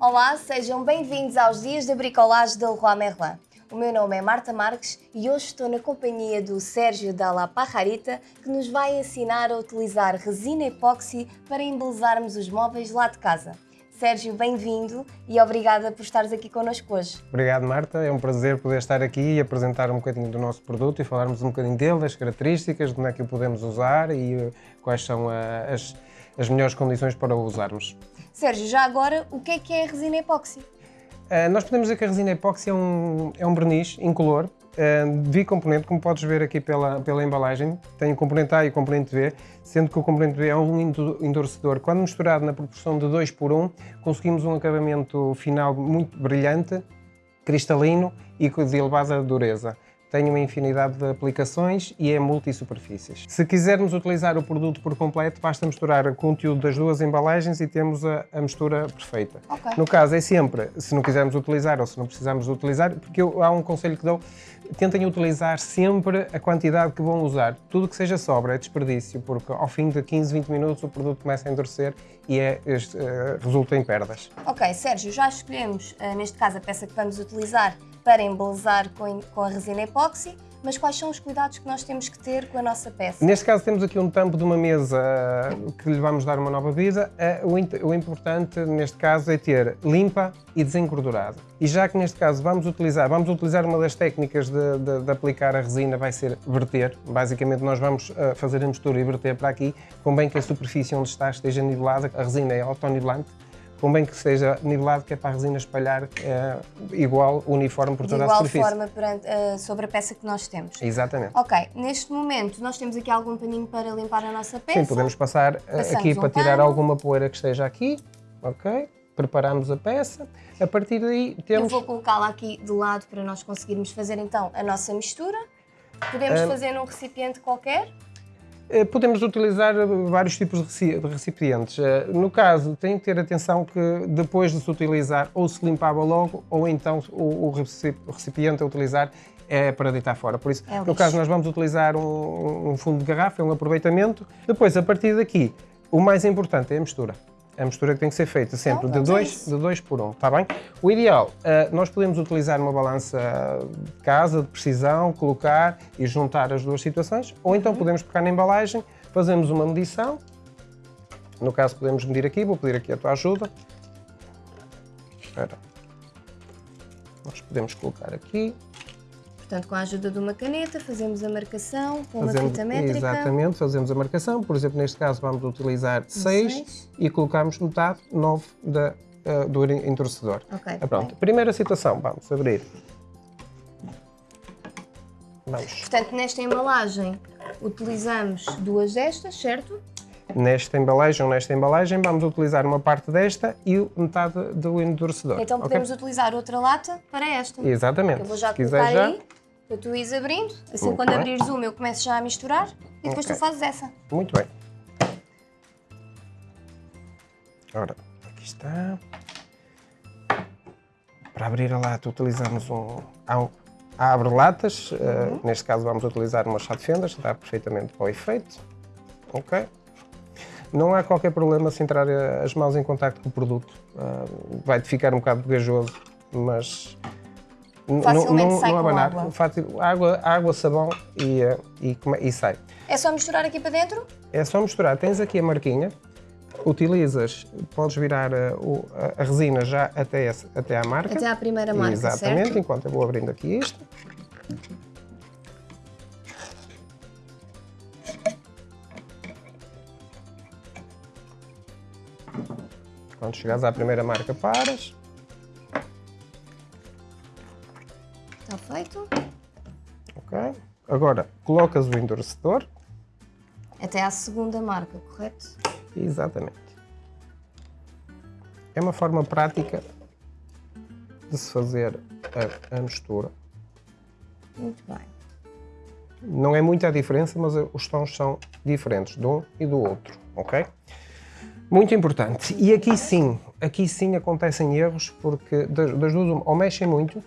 Olá, sejam bem-vindos aos Dias da Bricolage da Leroy Merlin. O meu nome é Marta Marques e hoje estou na companhia do Sérgio Dalla Pajarita, que nos vai ensinar a utilizar resina epóxi para embelezarmos os móveis lá de casa. Sérgio, bem-vindo e obrigada por estares aqui connosco hoje. Obrigado, Marta. É um prazer poder estar aqui e apresentar um bocadinho do nosso produto e falarmos um bocadinho dele, das características, de como é que o podemos usar e uh, quais são uh, as, as melhores condições para o usarmos. Sérgio, já agora, o que é que é a resina epóxi? Uh, nós podemos dizer que a resina epóxi é um, é um verniz incolor uh, bicomponente, como podes ver aqui pela, pela embalagem. Tem o componente A e o componente B, sendo que o componente B é um endurecedor. Quando misturado na proporção de 2 por 1, conseguimos um acabamento final muito brilhante, cristalino e de elevada dureza tem uma infinidade de aplicações e é multi-superfícies. Se quisermos utilizar o produto por completo, basta misturar o conteúdo das duas embalagens e temos a, a mistura perfeita. Okay. No caso, é sempre, se não quisermos utilizar ou se não precisarmos utilizar, porque eu, há um conselho que dou, tentem utilizar sempre a quantidade que vão usar. Tudo que seja sobra é desperdício, porque ao fim de 15, 20 minutos o produto começa a endurecer e é, este, uh, resulta em perdas. Ok, Sérgio, já escolhemos, uh, neste caso, a peça que vamos utilizar para embelezar com, com a resina epóxi, mas quais são os cuidados que nós temos que ter com a nossa peça? Neste caso temos aqui um tampo de uma mesa que lhe vamos dar uma nova vida. Eh, o importante neste caso é ter limpa e desengordurada. E já que neste caso vamos utilizar, vamos utilizar uma das técnicas de, de, de aplicar a resina, vai ser verter. Basicamente nós vamos eh, fazer a mistura e verter para aqui, convém que a superfície onde está esteja nivelada, a resina é autonivelante, convém que seja nivelado, que é para a resina espalhar é, igual, uniforme por toda a superfície. De igual forma perante, uh, sobre a peça que nós temos. Exatamente. Ok, neste momento nós temos aqui algum paninho para limpar a nossa peça. Sim, podemos passar eh, Passamos aqui um para tirar pano. alguma poeira que esteja aqui, ok? Preparamos a peça, a partir daí temos... Eu vou colocá-la aqui de lado para nós conseguirmos fazer então a nossa mistura. Podemos um... fazer num recipiente qualquer. Eh, podemos utilizar vários tipos de recipientes. Eh, no caso, tem que ter atenção que depois de se utilizar ou se limpava logo ou então o recipiente a utilizar é para deitar fora. Por isso, é no caso, nós vamos utilizar um, um fundo de garrafa, é um aproveitamento. Depois, a partir daqui, o mais importante é a mistura a mistura que tem que ser feita sempre então, de 2 de dois por 1, um, está bem? O ideal, uh, nós podemos utilizar uma balança de casa, de precisão, colocar e juntar as duas situações, ou então uhum. podemos pegar na embalagem, fazemos uma medição, no caso podemos medir aqui, vou pedir aqui a tua ajuda. Espera. Nós podemos colocar aqui, Portanto, com a ajuda de uma caneta, fazemos a marcação com fazemos, uma fita métrica. Exatamente, fazemos a marcação. Por exemplo, neste caso vamos utilizar 6 e colocamos metade, 9 da, uh, do entorcedor. Ok. Ah, pronto. Primeira situação, vamos abrir. Vamos. Portanto, nesta embalagem utilizamos duas destas, certo? Nesta embalagem ou nesta embalagem vamos utilizar uma parte desta e metade do endurecedor. Então podemos okay? utilizar outra lata para esta. Exatamente. Eu vou já colocar já... aí para tu ires abrindo, assim Muito quando bem. abrires uma eu começo já a misturar e depois okay. tu fazes essa. Muito bem. Ora, aqui está. Para abrir a lata utilizamos um, abre-latas, eh, uhum. uh, neste caso vamos utilizar uma chá de fendas, dá perfeitamente para o efeito. Ok. Não há qualquer problema se entrar eh, as mãos em contato com o produto. Uh, vai ficar um bocado gajoso, mas Facilmente não, sai não abanar. Água. água, água, sabão e, e, e sai. É só misturar aqui para dentro? É só misturar. Tens aqui a marquinha, utilizas, podes virar a, a, resina já até, esse, até à marca. Até à primeira marca, Exatamente, certo? enquanto eu vou abrindo aqui isto. Quando chegares à primeira marca, paras. Está feito. Ok. Agora, colocas o endurecedor. Até à segunda marca, correto? Exatamente. É uma forma prática de se fazer a, a mistura. Muito bem. Não é muita a diferença, mas os tons são diferentes de um e do outro, ok? Muito importante. E aqui sim, aqui sim acontecem erros, porque das, das duas, ou mexem muito,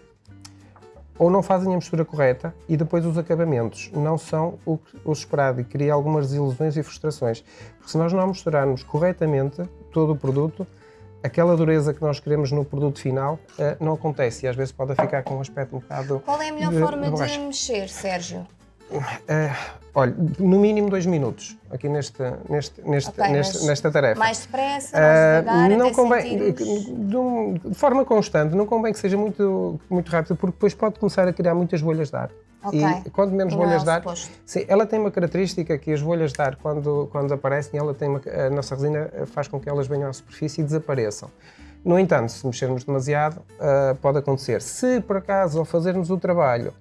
ou não fazem a mistura correta e depois os acabamentos não são o, o esperado e cria algumas desilusões e frustrações. Porque se nós não misturarmos corretamente todo o produto, aquela dureza que nós queremos no produto final uh, não acontece e às vezes pode ficar com um aspecto um bocado. Qual é a melhor de, forma de, de mexer, Sérgio? Uh, olha, no mínimo dois minutos aqui neste, neste, neste, okay, neste nesta tarefa. Mais depressa, mais uh, não até convém, de, um, de, forma constante, não convém que seja muito, muito rápido, porque depois pode começar a criar muitas bolhas de ar. Okay. E quando menos bolhas é de ar, sim, ela tem uma característica que as bolhas de ar, quando, quando aparecem, ela tem uma, a nossa resina faz com que elas venham à superfície e desapareçam. No entanto, se mexermos demasiado, uh, pode acontecer. Se por acaso, ao fazermos o trabalho,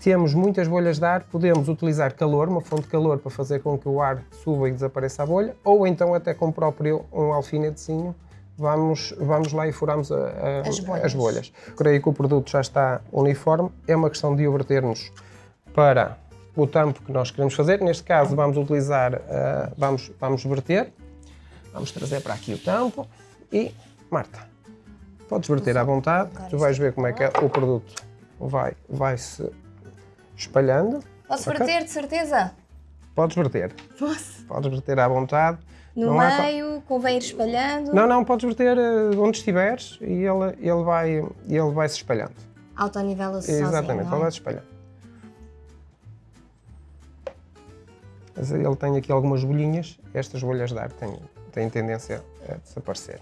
temos muitas bolhas de ar, podemos utilizar calor, uma fonte de calor para fazer com que o ar suba e desapareça a bolha, ou então até com o próprio um alfinetezinho, vamos, vamos lá e furamos a, a, as, bolhas. as bolhas. Creio que o produto já está uniforme, é uma questão de o vertermos para o tampo que nós queremos fazer. Neste caso vamos utilizar, uh, vamos, vamos verter, vamos trazer para aqui o tampo e, Marta, podes verter à vontade, tu vais ver como é que é o produto vai, vai se espalhando. Posso okay? verter, de certeza? Podes verter. Posso? Podes verter à vontade. No não meio, convém ir espalhando? Não, não, podes verter uh, onde estiveres e ele, ele, vai, ele vai se espalhando. Autonivela-se Exatamente, ele vai se espalhando. Mas ele tem aqui algumas bolhinhas, estas bolhas de ar têm, têm tendência a desaparecer.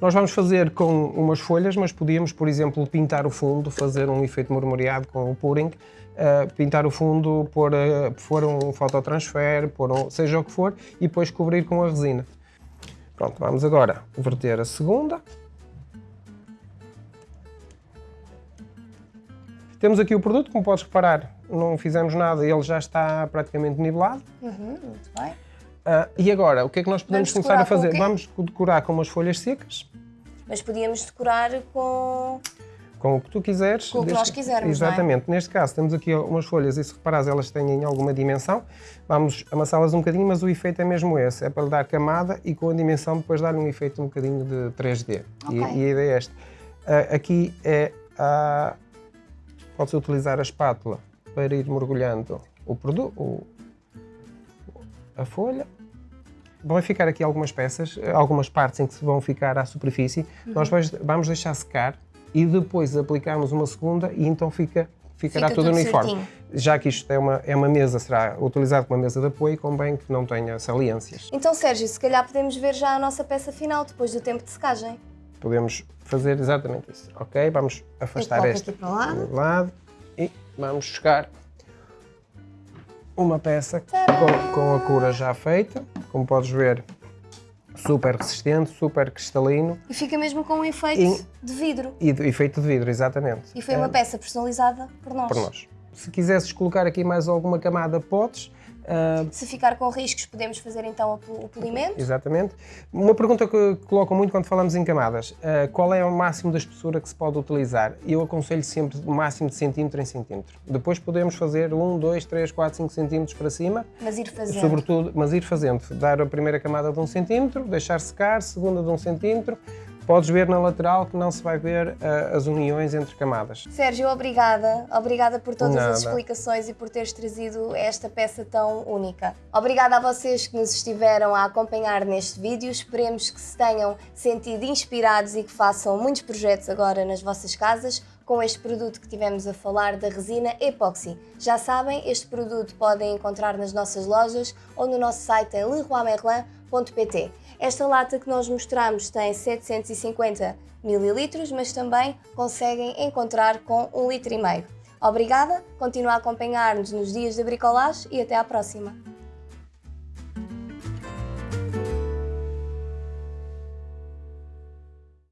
Nós vamos fazer com umas folhas, mas podíamos, por exemplo, pintar o fundo, fazer um efeito marmoreado com o pouring, uh, pintar o fundo, pôr, uh, pôr um fototransfer, pôr um, seja o que for, e depois cobrir com a resina. Pronto, vamos agora verter a segunda. Temos aqui o produto, como podes reparar, não fizemos nada, ele já está praticamente nivelado. Uhum, muito bem. Uh, e agora, o que é que nós podemos Vamos começar a fazer? Vamos decorar com umas folhas secas. Mas podíamos decorar com... Com o que tu quiseres. Com o que nós quisermos, Exatamente. É? Neste caso, temos aqui umas folhas e se reparares, elas têm alguma dimensão. Vamos amassá-las um bocadinho, mas o efeito é mesmo esse. É para lhe dar camada e com a dimensão depois dar-lhe um efeito um bocadinho de 3D. Okay. E, e, a ideia é esta. Uh, aqui é a... Podes utilizar a espátula para ir mergulhando o produto, a folha Vão ficar aqui algumas peças, algumas partes em que vão ficar à superfície. Uhum. Nós vamos deixar secar e depois aplicarmos uma segunda e então fica, ficará fica tudo, uniforme. Certinho. Já que isto é uma, é uma mesa, será utilizado como uma mesa de apoio, convém que não tenha saliências. Então, Sérgio, se calhar podemos ver já a nossa peça final depois do tempo de secagem. Podemos fazer exatamente isso. Ok, vamos afastar esta para lado. lado e vamos buscar uma peça com, com a cura já feita como podes ver, super resistente, super cristalino. E fica mesmo com um efeito e, de vidro. E de, efeito de vidro, exatamente. E foi uma é, peça personalizada por nós. Por nós. Se quisesses colocar aqui mais alguma camada, podes. Uh, Se ficar com riscos, podemos fazer então o polimento? Exatamente. Uma pergunta que colocam muito quando falamos em camadas, uh, qual é o máximo da espessura que se pode utilizar? Eu aconselho sempre o máximo de centímetro em centímetro. Depois podemos fazer 1, 2, 3, 4, 5 centímetros para cima. Mas ir fazendo. Sobretudo, mas ir fazendo. Dar a primeira camada de 1 centímetro, deixar secar, segunda de 1 centímetro, Podes ver na lateral que não se vai ver uh, as uniões entre camadas. Sérgio, obrigada. Obrigada por todas Nada. as explicações e por teres trazido esta peça tão única. Obrigada a vocês que nos estiveram a acompanhar neste vídeo. Esperemos que se tenham sentido inspirados e que façam muitos projetos agora nas vossas casas com este produto que tivemos a falar da resina Epoxy. Já sabem, este produto podem encontrar nas nossas lojas ou no nosso site em leroymerlin.pt. Esta lata que nós mostramos tem 750 ml, mas também conseguem encontrar com 1,5 litro. Obrigada, continua a acompanhar-nos nos dias da bricolagem e até à próxima!